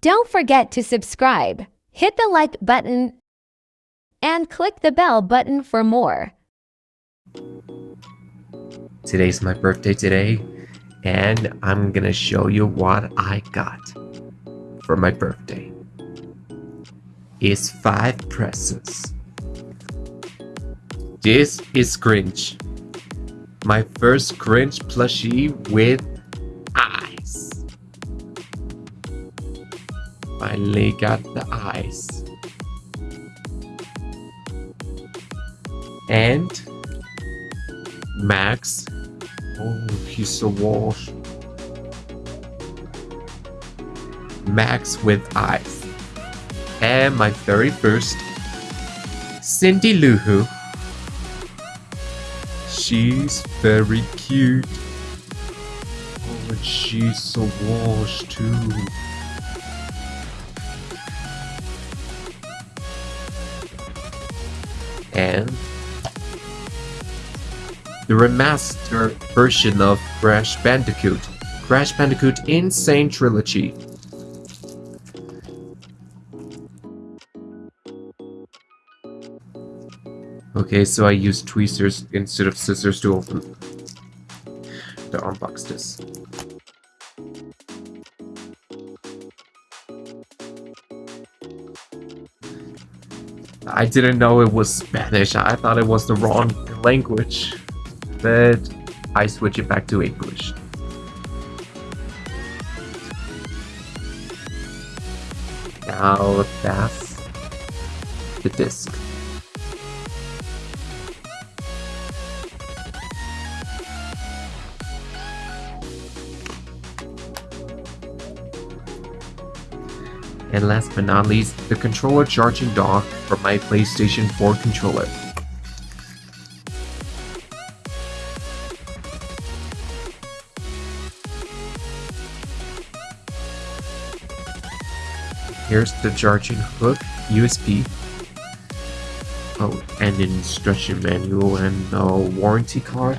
Don't forget to subscribe, hit the like button, and click the bell button for more. Today's my birthday today, and I'm gonna show you what I got for my birthday. It's five presents. This is Grinch. My first Grinch plushie with Finally got the eyes. And Max. Oh, he's so washed. Max with eyes. And my very first Cindy Lou Who. She's very cute. Oh, and she's so washed too. And the remastered version of Crash Bandicoot, Crash Bandicoot N. Sane Trilogy. Okay, so I use tweezers instead of scissors to open to unbox this. I didn't know it was Spanish. I thought it was the wrong language. But I switch it back to English. Now that's the disc. And last but not least, the controller charging dock for my PlayStation 4 controller. Here's the charging hook, USB, oh, and an instruction manual and a warranty card.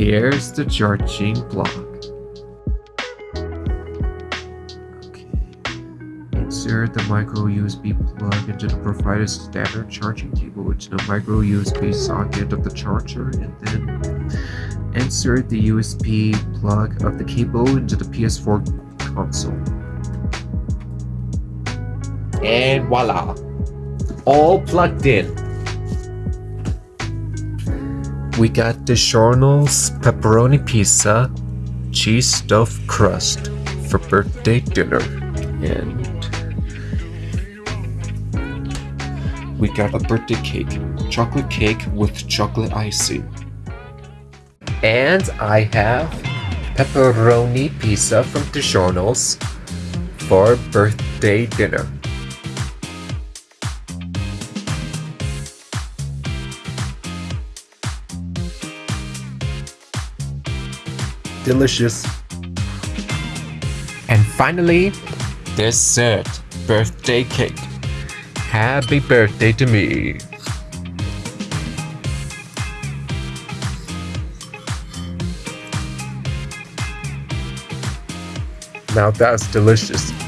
Here's the charging block. Okay. Insert the micro USB plug into the provided standard charging cable into the micro USB socket of the charger and then insert the USB plug of the cable into the PS4 console. And voila! All plugged in. We got the DiGiorno's pepperoni pizza, cheese stuffed crust for birthday dinner. And we got a birthday cake, chocolate cake with chocolate icing. And I have pepperoni pizza from DiGiorno's for birthday dinner. Delicious. And finally, dessert birthday cake. Happy birthday to me. Now that's delicious.